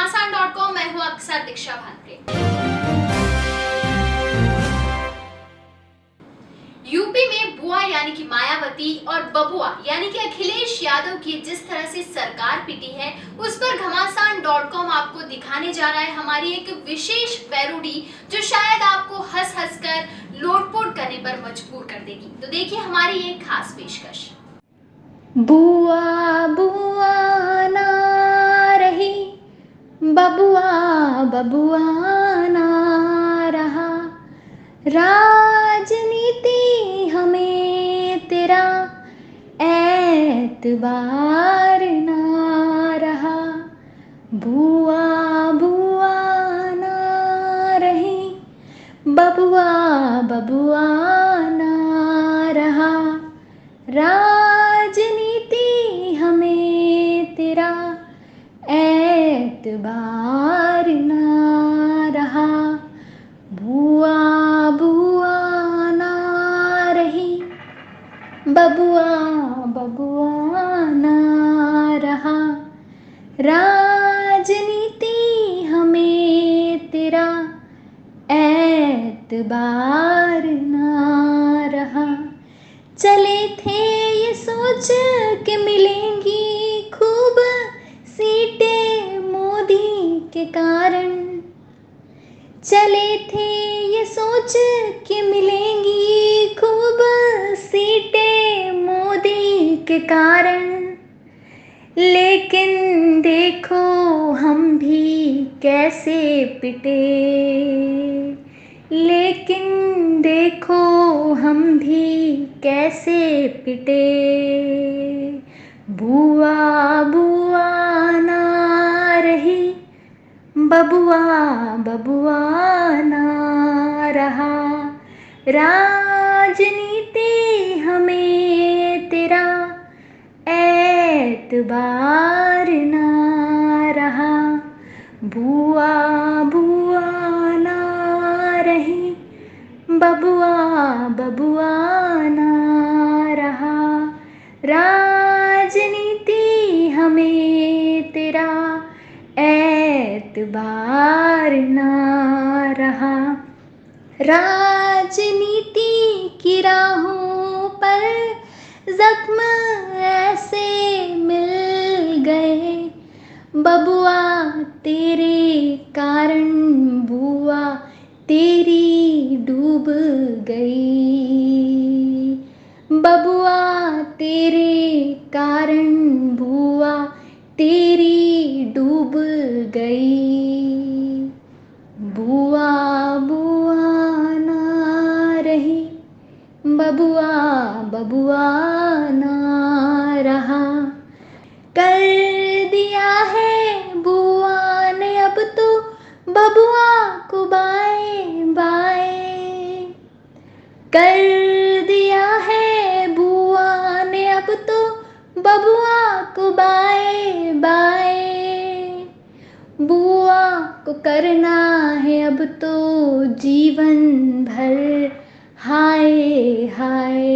घमासान dot com मैं हूँ आपके साथ दीक्षा भानप्रे यूपी में बुआ यानी कि मायावती और बबुआ यानी कि अखिलेश यादव की जिस तरह से सरकार पीटी है, उस पर घमासान डॉट कॉम आपको दिखाने जा रहा है हमारी एक विशेष पैरोडी जो शायद आपको हंस हंस कर लोटपोट करने पर मजबूर कर देगी। तो देखिए हमारी एक खास पेशकश। बुआ बुआ। बबुआ बबुआ ना रहा राजनीति हमें तेरा एतबार ना रहा बुआ बुआ ना रही बबुआ बबुआ ना रहा राजनीति एतबार ना रहा। बुआ बुआ ना रही। बबुआ बबुआ ना रहा। राजनीति हमें तेरा। एतबार ना रहा। चले थे ये सोच के मिलेंगी के कारण। चले थे ये सोच के मिलेंगी खूब सीटें मोदी के कारण। लेकिन देखो हम भी कैसे पिटे। लेकिन देखो हम भी कैसे पिटे। बुआ बुआ बबुआ बबुआ ना रहा। राजनीति हमें तेरा एतबार ना रहा। बुआ बुआ ना रही। बबुआ बबुआ ना रहा। राजनीति एतबार ना रहा। राजनीति की राहों पर जख्म ऐसे मिल गए। बबुआ, तेरे कारण बुआ, तेरी डूब गई। बबुआ, तेरे कारण बुआ, तेरी डूब गई। बुआ बुआ ना रही। बबुआ बबुआ ना रहा। कर दिया है बुआ ने अब तो। बबुआ को बाए बाए। कर दिया है बुआ ने अब तो। बबुआ को बाए बाए। को करना है अब तो जीवन भर। हाय हाय।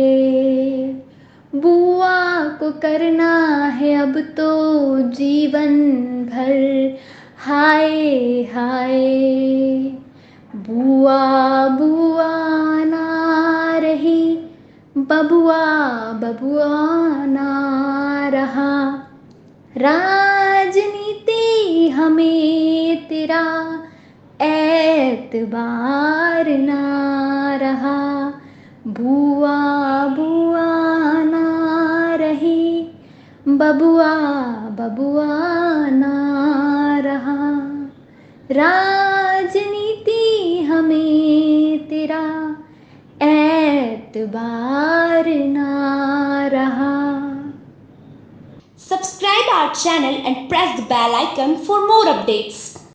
बुआ को करना है अब तो जीवन भर। हाय हाय। बुआ बुआ ना रही। बबुआ बबुआ ना रहा। राजनीति हमें तेरा एतबार ना रहा बुआ बुआ ना रही बबुआ बबुआ ना रहा राजनीति हमें तेरा एतबार ना रहा Subscribe our channel and press the bell icon for more updates.